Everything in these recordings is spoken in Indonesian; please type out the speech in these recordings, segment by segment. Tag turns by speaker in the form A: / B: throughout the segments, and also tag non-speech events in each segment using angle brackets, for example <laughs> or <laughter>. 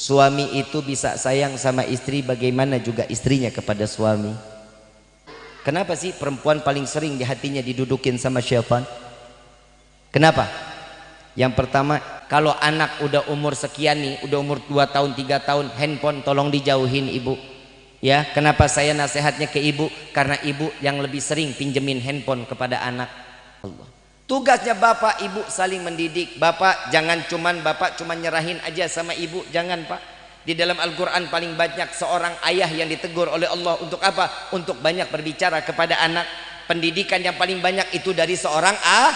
A: suami itu bisa sayang sama istri bagaimana juga istrinya kepada suami? Kenapa sih perempuan paling sering di hatinya didudukin sama syaitan kenapa? Yang pertama kalau anak udah umur sekian nih udah umur 2 tahun 3 tahun handphone tolong dijauhin ibu. Ya kenapa saya nasihatnya ke ibu? Karena ibu yang lebih sering pinjemin handphone kepada anak. Allah tugasnya bapak ibu saling mendidik. Bapak jangan cuman bapak cuman nyerahin aja sama ibu. Jangan pak. Di dalam Al-Quran paling banyak seorang ayah yang ditegur oleh Allah. Untuk apa? untuk banyak berbicara kepada anak. Pendidikan yang paling banyak itu dari seorang ah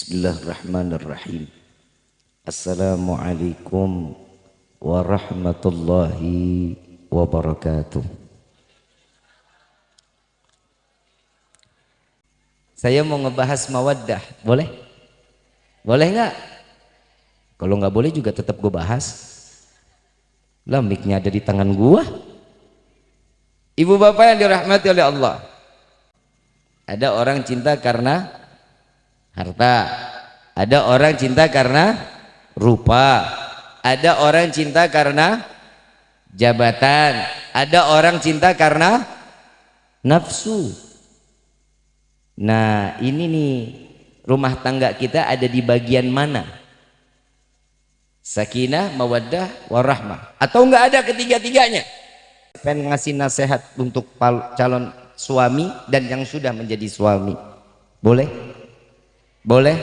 A: Bismillahirrahmanirrahim Assalamualaikum warahmatullahi wabarakatuh Saya mau ngebahas mawaddah, boleh? Boleh nggak? Kalau nggak boleh juga tetap gue bahas. Lah miknya ada di tangan gua. Ibu bapak yang dirahmati oleh Allah. Ada orang cinta karena harta. Ada orang cinta karena rupa. Ada orang cinta karena jabatan. Ada orang cinta karena nafsu. Nah ini nih rumah tangga kita ada di bagian mana? Sakinah mawaddah warahmah. Atau enggak ada ketiga-tiganya? Pengen ngasih nasihat untuk calon suami dan yang sudah menjadi suami. Boleh boleh?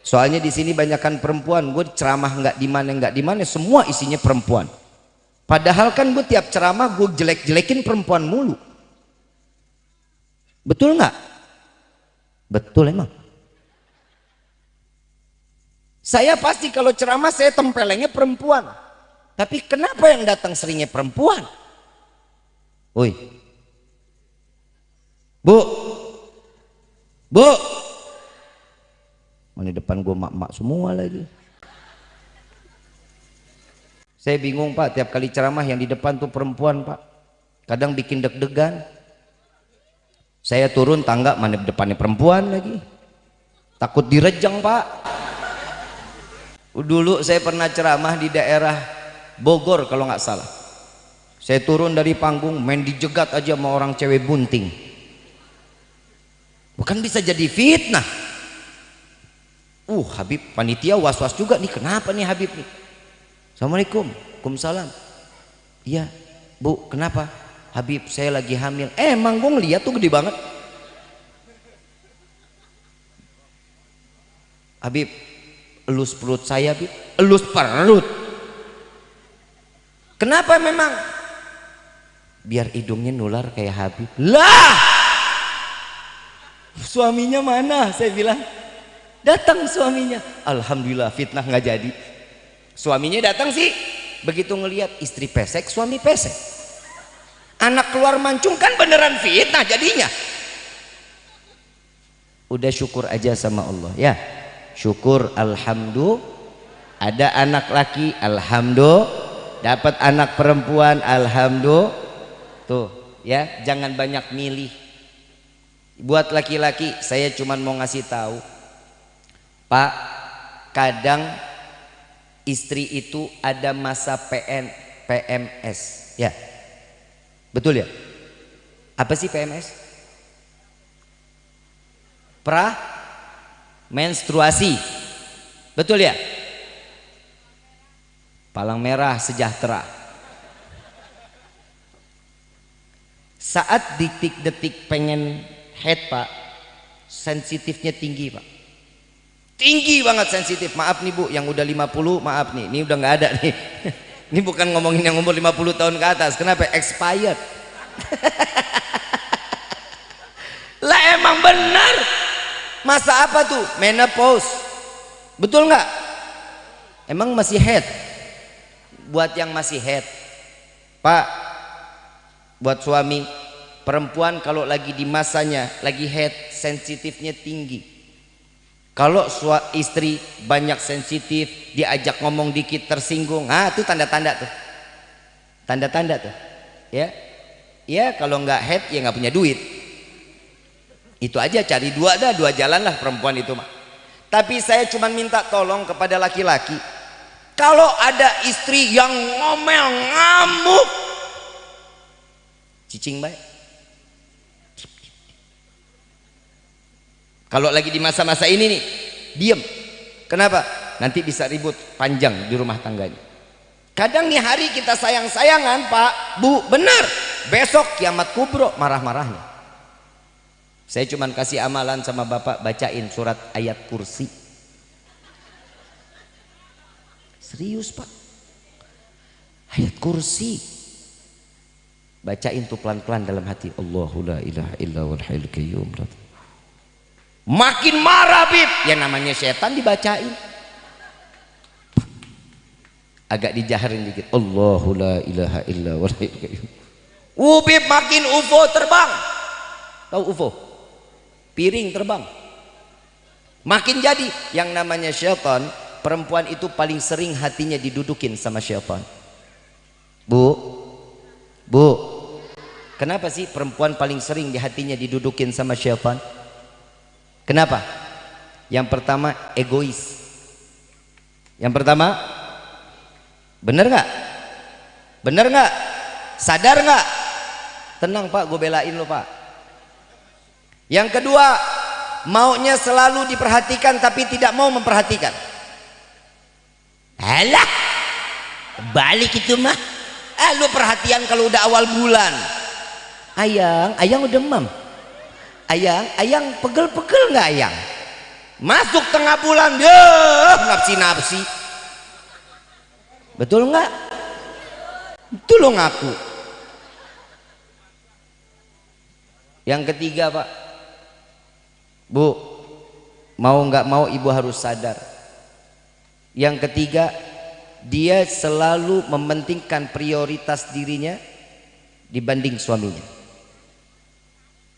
A: Soalnya di sini banyakkan perempuan. Gue ceramah nggak di mana nggak di mana, semua isinya perempuan. Padahal kan gue tiap ceramah gue jelek-jelekin perempuan mulu. Betul nggak? Betul emang. Saya pasti kalau ceramah saya tempelengnya perempuan. Tapi kenapa yang datang seringnya perempuan? Woi. Bu. Bu. Mana depan gue mak-mak semua lagi. Saya bingung pak, tiap kali ceramah yang di depan tuh perempuan pak. Kadang bikin deg-degan. Saya turun tangga, mana depannya perempuan lagi. Takut direjang pak. Dulu saya pernah ceramah di daerah Bogor kalau nggak salah. Saya turun dari panggung, main dijegat aja sama orang cewek bunting. Bukan bisa jadi fitnah uh Habib panitia was-was juga nih. Kenapa nih Habib nih? Assalamualaikum. Waalaikumsalam. Iya Bu kenapa? Habib saya lagi hamil. Eh, emang gue ngeliat tuh gede banget. Habib elus perut saya Habib. Elus perut. Kenapa memang? Biar hidungnya nular kayak Habib. Lah! Suaminya mana? Saya bilang datang suaminya. Alhamdulillah fitnah nggak jadi. Suaminya datang sih. Begitu ngelihat istri pesek suami pesek. Anak keluar mancung kan beneran fitnah jadinya. Udah syukur aja sama Allah ya. Syukur alhamdulillah ada anak laki alhamdulillah dapat anak perempuan alhamdulillah tuh ya jangan banyak milih. Buat laki-laki saya cuma mau ngasih tahu Pak, kadang istri itu ada masa PN, PMS, ya. Betul ya? Apa sih PMS? Pra menstruasi. Betul ya? Palang merah sejahtera. Saat detik-detik pengen head pak, sensitifnya tinggi pak tinggi banget sensitif. Maaf nih bu yang udah 50 maaf nih. Ini udah nggak ada nih. <laughs> Ini bukan ngomongin yang umur 50 tahun ke atas. Kenapa? Expired. <laughs> Lah emang benar. Masa apa tuh? Menopause. Betul nggak? Emang masih head? Buat yang masih head. Pak buat suami perempuan kalau lagi di masanya lagi head sensitifnya tinggi kalau istri banyak sensitif diajak ngomong dikit tersinggung. Ah itu tanda-tanda tuh. Tanda-tanda tuh. Ya? Ya kalau nggak head ya nggak punya duit. Itu aja cari dua dah dua jalan lah perempuan itu mah. Tapi saya cuma minta tolong kepada laki-laki kalau ada istri yang ngomel ngamuk cicing baik kalau lagi di masa-masa ini nih diem kenapa nanti bisa ribut panjang di rumah tangganya kadang nih hari kita sayang-sayangan pak bu benar besok kiamat kubro marah-marahnya saya cuma kasih amalan sama bapak bacain surat ayat kursi. Serius pak. Ayat kursi. Bacain tuh pelan-pelan dalam hati. Allahu la ilaha illa wal hayyul qayyum. Makin marah bib. Yang namanya setan dibacain. Agak dijaharin dikit. Allahu la ilaha illa. Ubib makin UFO terbang. Tahu UFO? piring terbang makin jadi yang namanya syaitan perempuan itu paling sering hatinya didudukin sama syaitan bu bu kenapa sih perempuan paling sering di hatinya didudukin sama syaitan kenapa yang pertama egois yang pertama bener nggak bener nggak sadar nggak tenang pak gue belain lo pak yang kedua, maunya selalu diperhatikan tapi tidak mau memperhatikan. Alah, balik itu mah. Eh, lu perhatian kalau udah awal bulan. Ayang, ayang udah demam. Ayang, ayang pegel-pegel nggak ayang? Masuk tengah bulan, ya nafsi-nafsi. Betul nggak? Itu lo ngaku. Yang ketiga, Pak Bu, mau nggak mau ibu harus sadar. Yang ketiga, dia selalu mementingkan prioritas dirinya dibanding suaminya.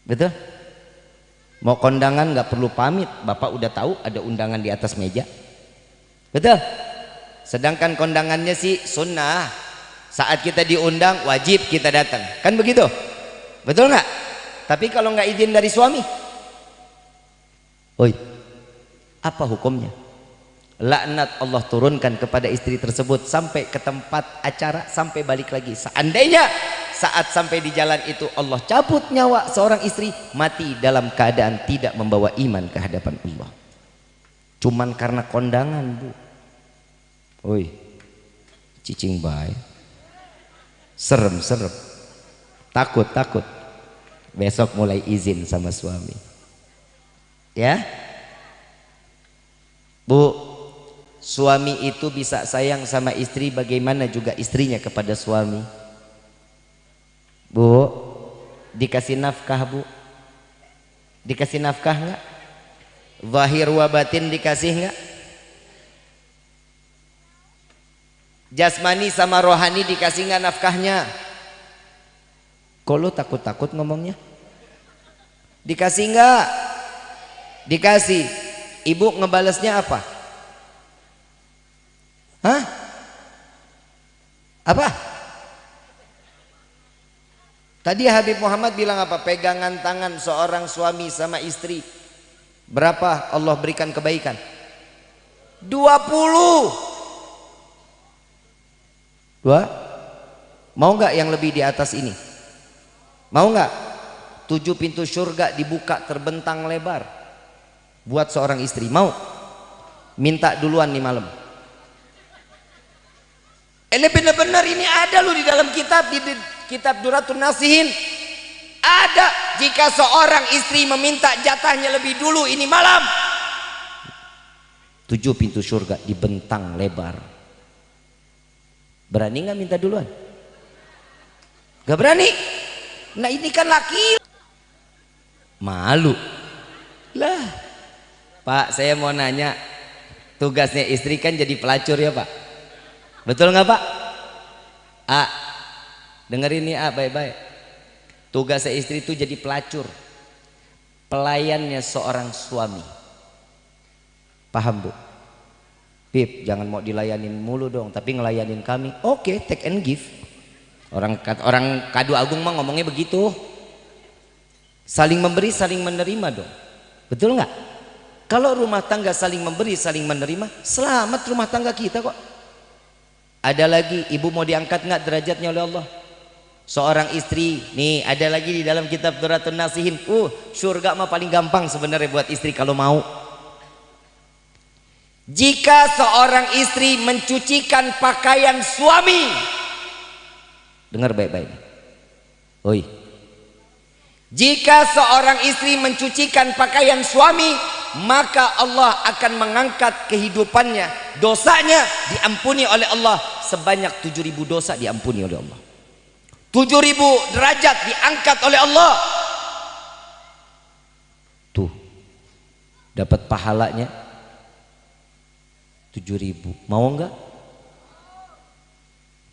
A: Betul? Mau kondangan nggak perlu pamit, bapak udah tahu ada undangan di atas meja. Betul? Sedangkan kondangannya sih sunnah. Saat kita diundang wajib kita datang. Kan begitu? Betul nggak? Tapi kalau nggak izin dari suami, Oi, apa hukumnya? Laknat Allah turunkan kepada istri tersebut sampai ke tempat acara sampai balik lagi. Seandainya saat sampai di jalan itu Allah cabut nyawa seorang istri mati dalam keadaan tidak membawa iman ke hadapan Allah. Cuman karena kondangan, Bu. Oi. Cicing baik. Serem, serem. Takut, takut. Besok mulai izin sama suami ya Bu suami itu bisa sayang sama istri bagaimana juga istrinya kepada suami? Bu dikasih nafkah Bu? Dikasih nafkah enggak zahir wa batin dikasih enggak jasmani sama rohani dikasih enggak nafkahnya? Kalau takut-takut ngomongnya? Dikasih enggak dikasih. Ibu ngebalesnya apa hah? Apa? Tadi Habib Muhammad bilang apa? Pegangan tangan seorang suami sama istri. Berapa Allah berikan kebaikan? 20 dua? Mau nggak yang lebih di atas ini? Mau nggak? Tujuh pintu surga dibuka terbentang lebar. Buat seorang istri. Mau? Minta duluan nih malam ini benar-benar ini ada loh di dalam kitab di, di kitab Duratun Nasihin. Ada jika seorang istri meminta jatahnya lebih dulu ini malam. Tujuh pintu surga dibentang lebar. Berani nggak minta duluan? Gak berani? Nah ini kan laki. Malu. Lah Pak saya mau nanya. Tugasnya istri kan jadi pelacur ya Pak betul nggak Pak? A. Dengerin nih A baik-baik. Tugasnya istri itu jadi pelacur. Pelayannya seorang suami. Paham bu? Bib jangan mau dilayanin mulu dong tapi ngelayanin kami. Oke okay, take and give. Orang orang kado agung mah ngomongnya begitu. Saling memberi saling menerima dong. Betul nggak? Kalau rumah tangga saling memberi saling menerima selamat rumah tangga kita kok ada lagi ibu mau diangkat nggak derajatnya oleh Allah? Seorang istri nih ada lagi di dalam kitab Duratun Nasihin. Uh surga mah paling gampang sebenarnya buat istri kalau mau. Jika seorang istri mencucikan pakaian suami. Dengar baik-baik. Oi. Jika seorang istri mencucikan pakaian suami maka Allah akan mengangkat kehidupannya. Dosanya diampuni oleh Allah. Sebanyak 7000 dosa diampuni oleh Allah. 7000 derajat diangkat oleh Allah. Tuh dapat pahalanya? Tujuh ribu. Mau enggak?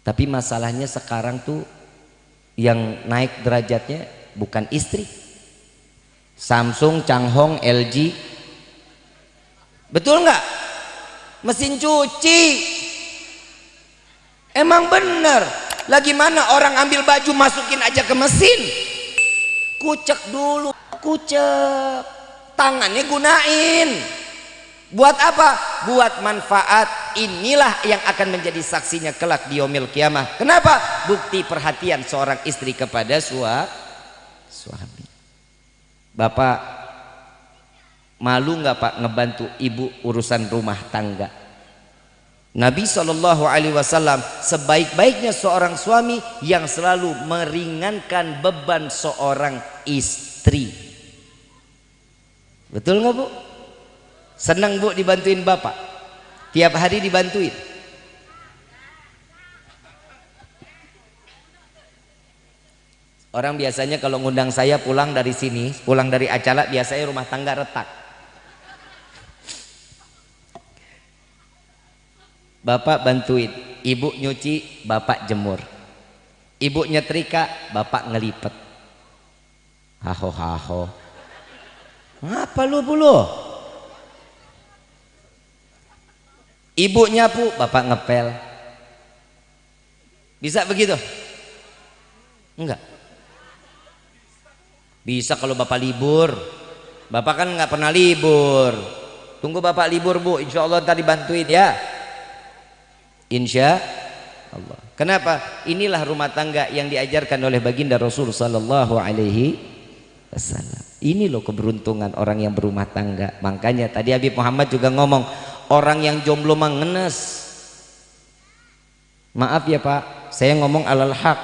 A: Tapi masalahnya sekarang tuh yang naik derajatnya bukan istri. Samsung, Changhong, LG betul enggak mesin cuci emang bener lagi mana orang ambil baju masukin aja ke mesin kucek dulu kucek tangannya gunain Buat apa? Buat manfaat. Inilah yang akan menjadi saksinya kelak di yaumil kiamah. Kenapa? Bukti perhatian seorang istri kepada sua, suami. Bapak malu nggak Pak ngebantu ibu urusan rumah tangga? Nabi Shallallahu Alaihi Wasallam sebaik-baiknya seorang suami yang selalu meringankan beban seorang istri. Betul nggak bu? Senang bu dibantuin bapak. Tiap hari dibantuin. Orang biasanya kalau ngundang saya pulang dari sini, pulang dari acara biasanya rumah tangga retak. Bapak bantuin, ibu nyuci, bapak jemur. Ibu nyetrika, bapak ngelipet. Haho haho. Apa lu bulu? Ibu nyapu, bapak ngepel. Bisa begitu? Enggak. Bisa kalau bapak libur. Bapak kan nggak pernah libur. Tunggu bapak libur bu, insya Allah tadi bantuin ya. Insya Allah. Kenapa? Inilah rumah tangga yang diajarkan oleh baginda Rasul Sallallahu Alaihi Wasallam. Ini loh keberuntungan orang yang berumah tangga. Makanya tadi Habib Muhammad juga ngomong, orang yang jomblo mengenes maaf ya pak saya ngomong alal hak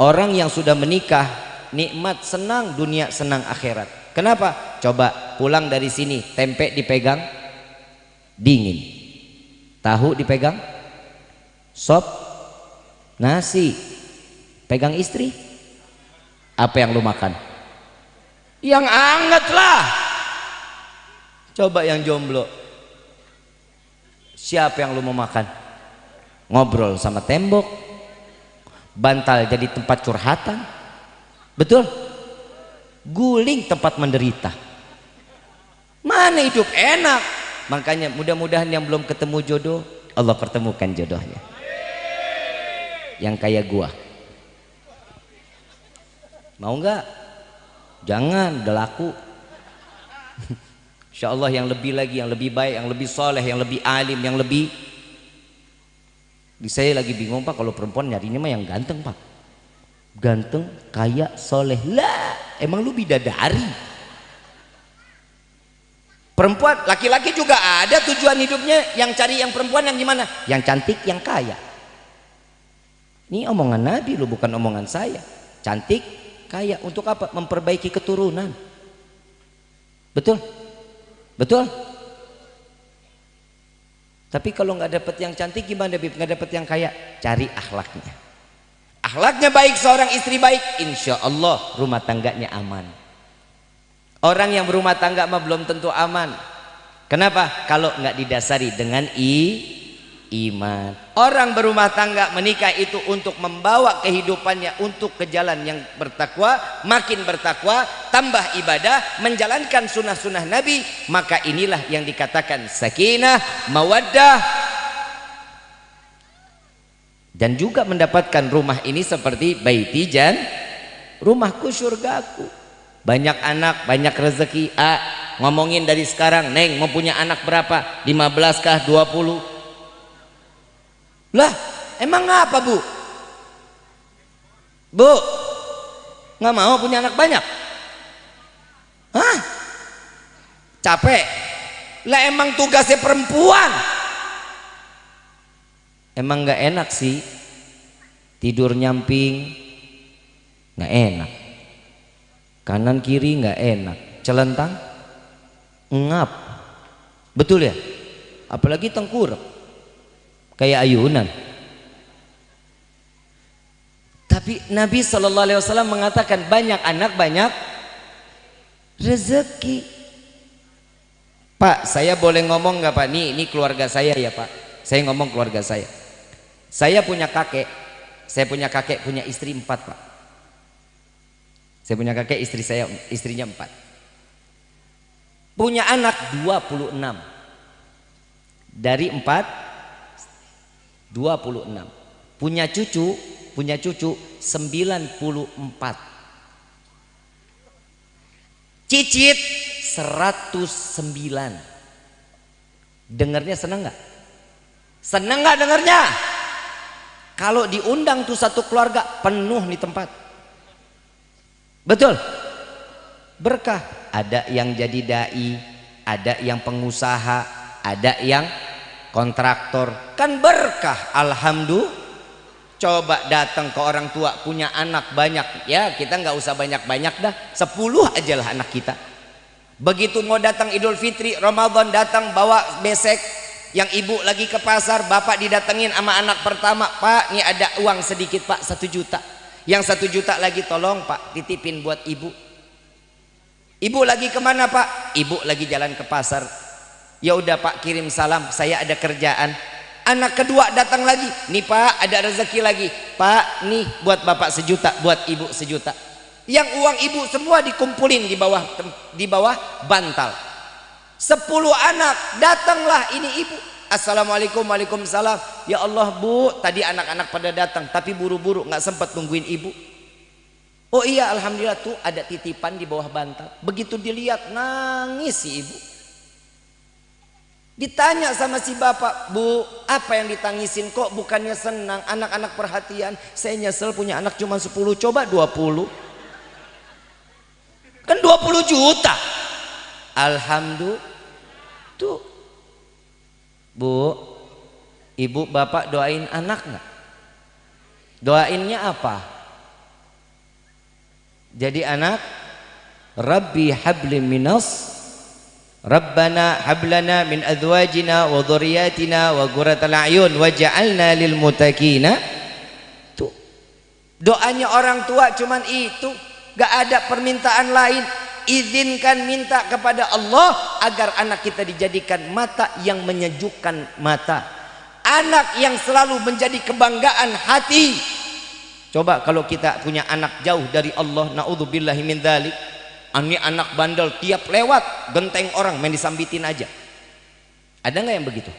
A: orang yang sudah menikah nikmat senang dunia senang akhirat kenapa coba pulang dari sini tempe dipegang dingin tahu dipegang? Sop. Nasi. Pegang istri. Apa yang lu makan? Yang anget lah. Coba yang jomblo. Siapa yang lu mau makan? Ngobrol sama tembok. Bantal jadi tempat curhatan. Betul? Guling tempat menderita. Mana hidup enak makanya mudah-mudahan yang belum ketemu jodoh Allah pertemukan jodohnya. Yang kayak gua. Mau nggak? Jangan udah laku. <laughs> Insya Allah yang lebih lagi, yang lebih baik, yang lebih soleh, yang lebih alim, yang lebih saya lagi bingung pak kalau perempuan nyarinya mah yang ganteng pak. Ganteng, kaya, soleh. Lah emang lu bidadari perempuan, laki-laki juga ada tujuan hidupnya yang cari yang perempuan yang gimana yang cantik, yang kaya ini omongan Nabi lu bukan omongan saya cantik, kaya, untuk apa? memperbaiki keturunan betul? Betul? Tapi kalau nggak dapat yang cantik gimana Bib? Nggak dapat yang kaya? Cari akhlaknya. Akhlaknya baik seorang istri baik, insya Allah rumah tangganya aman. Orang yang berumah tangga mah belum tentu aman. Kenapa? Kalau nggak didasari dengan i iman. Orang berumah tangga menikah itu untuk membawa kehidupannya untuk ke jalan yang bertakwa, makin bertakwa, tambah ibadah, menjalankan sunnah-sunnah Nabi, maka inilah yang dikatakan sakinah, mawaddah, dan juga mendapatkan rumah ini seperti baiti jan rumahku surgaku banyak anak banyak rezeki A ngomongin dari sekarang Neng mau punya anak berapa 15 kah 20 lah, emang apa bu? Bu, nggak mau punya anak banyak? Hah? Capek? Lah emang tugasnya perempuan. Emang nggak enak sih tidur nyamping, nggak enak. Kanan kiri nggak enak. Celentang, ngap. Betul ya? Apalagi tengkurap. Kayak ayunan. Tapi Nabi Shallallahu Alaihi Wasallam mengatakan banyak anak banyak rezeki. Pak saya boleh ngomong nggak Pak? Ini ini keluarga saya ya Pak. Saya ngomong keluarga saya. Saya punya kakek. Saya punya kakek punya istri empat Pak saya punya kakek istri saya istrinya empat. Punya anak 26 dari empat 26 punya cucu punya cucu 94 cicit 109 dengarnya senang nggak? Senang nggak dengarnya? Kalau diundang tuh satu keluarga penuh nih tempat betul. Berkah. Ada yang jadi dai ada yang pengusaha ada yang kontraktor. Kan berkah alhamdulillah. Coba datang ke orang tua punya anak banyak. Ya kita nggak usah banyak-banyak dah. Sepuluh aja lah anak kita. Begitu mau datang idul fitri Ramadan datang bawa besek. Yang ibu lagi ke pasar bapak didatengin sama anak pertama. Pak ini ada uang sedikit pak. Satu juta yang satu juta lagi tolong pak titipin buat ibu. Ibu lagi ke mana pak? Ibu lagi jalan ke pasar. Ya udah pak kirim salam. Saya ada kerjaan. Anak kedua datang lagi. Nih pak ada rezeki lagi. Pak nih buat bapak sejuta buat ibu sejuta. Yang uang ibu semua dikumpulin di bawah di bawah bantal. Sepuluh anak datanglah ini ibu assalamualaikum waalaikumsalam ya Allah bu tadi anak-anak pada datang tapi buru-buru nggak sempat nungguin ibu oh iya alhamdulillah tuh ada titipan di bawah bantal begitu dilihat nangis si ibu Ditanya sama si bapak, bu apa yang ditangisin kok bukannya senang anak-anak perhatian. Saya nyesel punya anak cuma 10 coba 20. Kan 20 juta. Alhamdulillah. Tuh. Bu, ibu bapak doain anak nggak? Doainnya apa? Jadi anak Rabbi habli minas Rabbana hablana min azwajina wa dhurriyyatina wa qurratal a'yun waj'alna lil muttaqina tuh doanya orang tua cuman itu gak ada permintaan lain izinkan minta kepada Allah agar anak kita dijadikan mata yang menyejukkan mata. Anak yang selalu menjadi kebanggaan hati. Coba kalau kita punya anak jauh dari Allah naudzubillahi min dzalik ini anak bandel tiap lewat genteng orang main disambitin aja. Ada nggak yang begitu?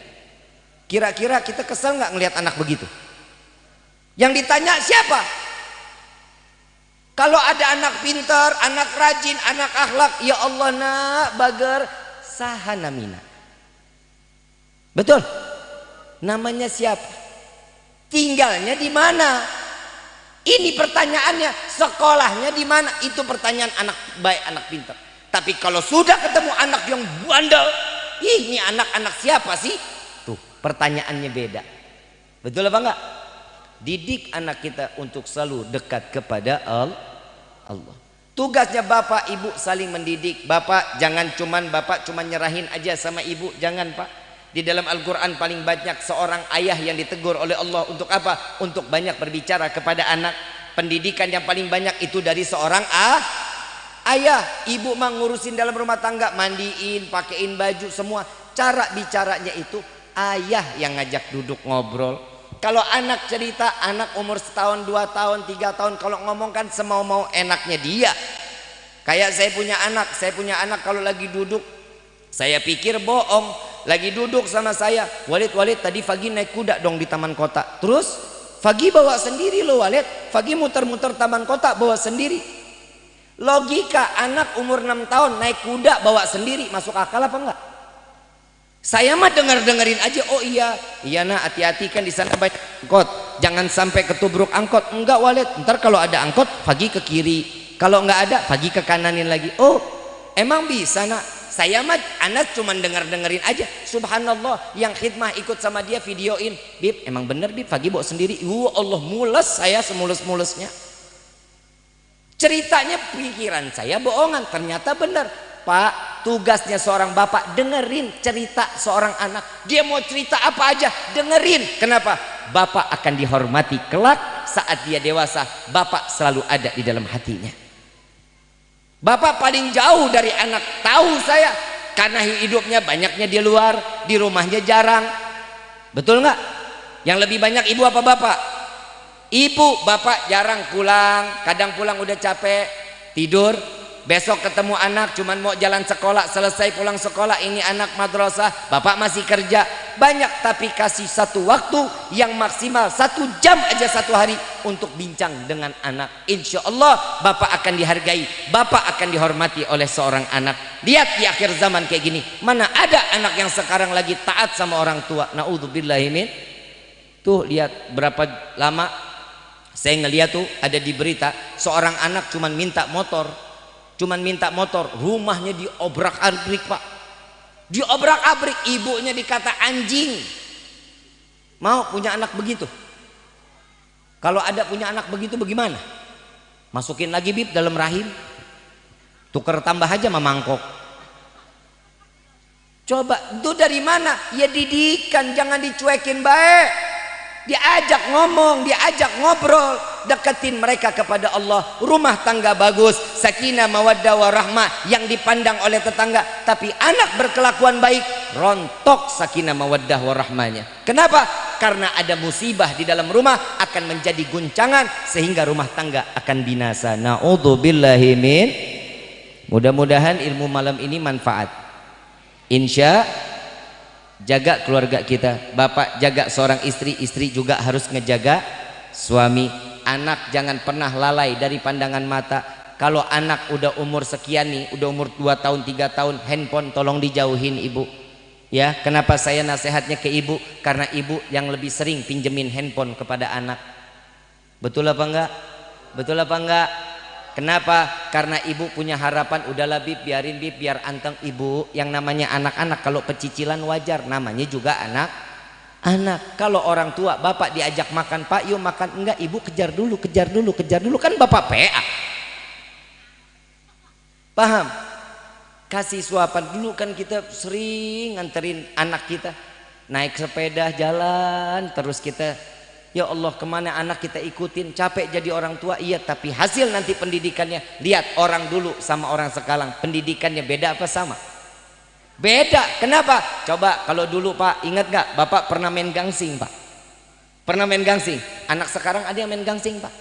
A: Kira-kira kita kesel nggak ngelihat anak begitu? Yang ditanya siapa kalau ada anak pintar anak rajin anak akhlak ya Allah nak bager sahanamina betul namanya siapa tinggalnya di mana ini pertanyaannya, sekolahnya di mana? Itu pertanyaan anak baik, anak pintar. Tapi kalau sudah ketemu anak yang bandel, ih ini anak-anak siapa sih? Tuh, pertanyaannya beda. Betul apa enggak? Didik anak kita untuk selalu dekat kepada Allah. Tugasnya bapak ibu saling mendidik. Bapak jangan cuman bapak cuman nyerahin aja sama ibu, jangan pak di dalam Al-Quran paling banyak seorang ayah yang ditegur oleh Allah untuk apa? Untuk banyak berbicara kepada anak. Pendidikan yang paling banyak itu dari seorang ah, ayah. Ibu mah ngurusin dalam rumah tangga, mandiin, pakein baju semua. Cara bicaranya itu ayah yang ngajak duduk ngobrol kalau anak cerita anak umur setahun dua tahun tiga tahun kalau ngomong kan semau mau enaknya dia. Kayak saya punya anak saya punya anak kalau lagi duduk saya pikir bohong. Lagi duduk sama saya Walid Walid tadi Fagi naik kuda dong di taman kota. Terus Fagi bawa sendiri loh Walid. Fagi muter-muter taman kota bawa sendiri. Logika anak umur 6 tahun naik kuda bawa sendiri. Masuk akal apa enggak saya mah denger dengerin aja oh iya. Iya nak hati-hati kan di sana banyak angkot. Jangan sampai ketubruk angkot. Enggak Walid. Ntar kalau ada angkot pagi ke kiri. Kalau enggak ada pagi ke kananin lagi. Oh emang bisa nak? Saya mah anak cuma denger dengerin aja. Subhanallah yang khidmah ikut sama dia videoin. Bib emang bener bib? Pagi bawa sendiri. Uh Allah mules saya semulus-mulusnya Ceritanya pikiran saya bohongan, ternyata benar. Pak, tugasnya seorang bapak dengerin cerita seorang anak. Dia mau cerita apa aja, dengerin. Kenapa? Bapak akan dihormati kelak saat dia dewasa. Bapak selalu ada di dalam hatinya. Bapak paling jauh dari anak. Tahu saya karena hidupnya banyaknya di luar, di rumahnya jarang. Betul nggak? Yang lebih banyak ibu apa bapak? Ibu, bapak jarang pulang, kadang pulang udah capek, tidur. Besok ketemu anak cuman mau jalan sekolah, selesai pulang sekolah ini anak madrasah, bapak masih kerja. Banyak tapi kasih satu waktu yang maksimal satu jam aja satu hari untuk bincang dengan anak. Insya Allah bapak akan dihargai, bapak akan dihormati oleh seorang anak. Lihat di akhir zaman kayak gini, mana ada anak yang sekarang lagi taat sama orang tua. Naudzubillahimin. Tuh lihat berapa lama saya ngeliat tuh ada di berita seorang anak cuman minta motor, cuman minta motor, rumahnya diobrak-abrik pak, diobrak-abrik, ibunya dikata anjing. Mau punya anak begitu? Kalau ada punya anak begitu bagaimana? Masukin lagi bib dalam rahim, tuker tambah aja mamangkok. Coba itu dari mana? Ya didikan, jangan dicuekin baik diajak ngomong, diajak ngobrol, deketin mereka kepada Allah. Rumah tangga bagus, sakinah mawaddah warahmah yang dipandang oleh tetangga, tapi anak berkelakuan baik, rontok sakinah mawaddah warahmahnya. Kenapa? Karena ada musibah di dalam rumah akan menjadi guncangan sehingga rumah tangga akan binasa. Nauzubillahi min. Mudah-mudahan ilmu malam ini manfaat. Insya jaga keluarga kita bapak jaga seorang istri istri juga harus ngejaga suami anak jangan pernah lalai dari pandangan mata. Kalau anak udah umur sekian nih udah umur 2 tahun 3 tahun handphone tolong dijauhin ibu. Ya kenapa saya nasihatnya ke ibu? Karena ibu yang lebih sering pinjemin handphone kepada anak. Betul apa enggak? Betul apa enggak? Kenapa? Karena ibu punya harapan udahlah bib biarin bib biar anteng. Ibu yang namanya anak-anak kalau pecicilan wajar namanya juga anak anak kalau orang tua bapak diajak makan pak yuk makan. Enggak ibu kejar dulu kejar dulu kejar dulu. Kan bapak PA paham? Kasih suapan. Dulu kan kita sering nganterin anak kita naik sepeda jalan terus kita Ya Allah ke mana anak kita ikutin? Capek jadi orang tua. Iya tapi hasil nanti pendidikannya lihat orang dulu sama orang sekarang. Pendidikannya beda apa sama beda. Kenapa? Coba kalau dulu pak ingat gak bapak pernah main gangsing pak. Pernah main gangsing? Anak sekarang ada yang main gangsing pak.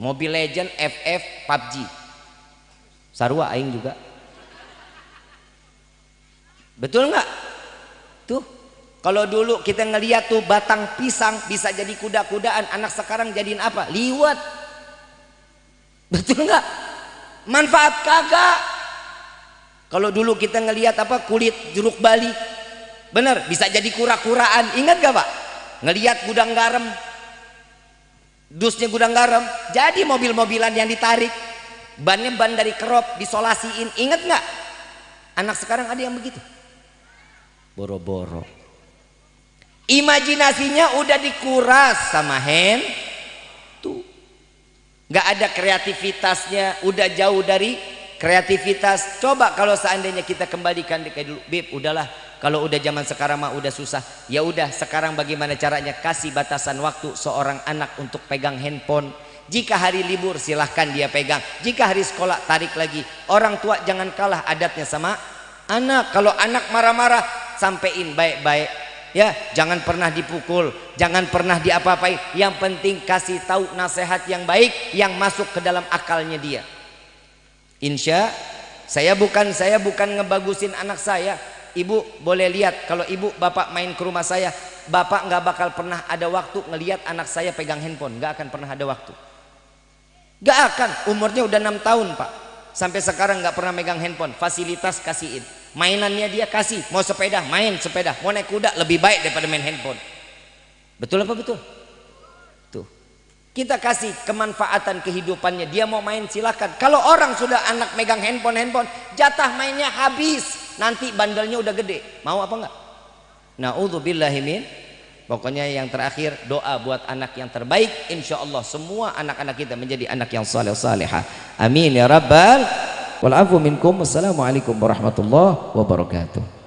A: Mobile Legend FF PUBG Sarwa aing juga. Betul nggak? Tuh kalau dulu kita ngeliat tuh batang pisang bisa jadi kuda-kudaan, anak sekarang jadiin apa? Liwat. Betul nggak? Manfaat kagak. Kalau dulu kita ngeliat apa kulit jeruk Bali, bener bisa jadi kura-kuraan. Ingat gak pak? Ngeliat gudang garam, dusnya gudang garam, jadi mobil-mobilan yang ditarik, bannya ban dari kerop, disolasiin. Ingat nggak? Anak sekarang ada yang begitu. Boro-boro imajinasinya udah dikuras sama hand tuh nggak ada kreativitasnya udah jauh dari kreativitas coba kalau seandainya kita kembalikan kayak dulu bib udahlah kalau udah zaman sekarang mah udah susah. Ya udah sekarang bagaimana caranya? Kasih batasan waktu seorang anak untuk pegang handphone. Jika hari libur silahkan dia pegang. Jika hari sekolah tarik lagi. Orang tua jangan kalah adatnya sama anak. Kalau anak marah-marah sampein baik-baik. Ya jangan pernah dipukul jangan pernah diapa-apain. Yang penting kasih tahu nasihat yang baik yang masuk ke dalam akalnya dia insya saya bukan saya bukan ngebagusin anak saya. Ibu boleh lihat kalau ibu bapak main ke rumah saya bapak nggak bakal pernah ada waktu ngelihat anak saya pegang handphone. Nggak akan pernah ada waktu. Nggak akan. Umurnya udah enam tahun pak. Sampai sekarang nggak pernah megang handphone. Fasilitas kasihin. Mainannya dia kasih. Mau sepeda main sepeda. Mau naik kuda lebih baik daripada main handphone. Betul apa betul kita kasih kemanfaatan kehidupannya. Dia mau main silakan. Kalau orang sudah anak megang handphone handphone jatah mainnya habis. Nanti bandelnya udah gede. Mau apa enggak? Naudzubillahimin pokoknya yang terakhir doa buat anak yang terbaik. Insya Allah semua anak-anak kita menjadi anak yang saleh salehah. Amin ya rabbal. Walafu minkum. Wassalamualaikum warahmatullahi wabarakatuh.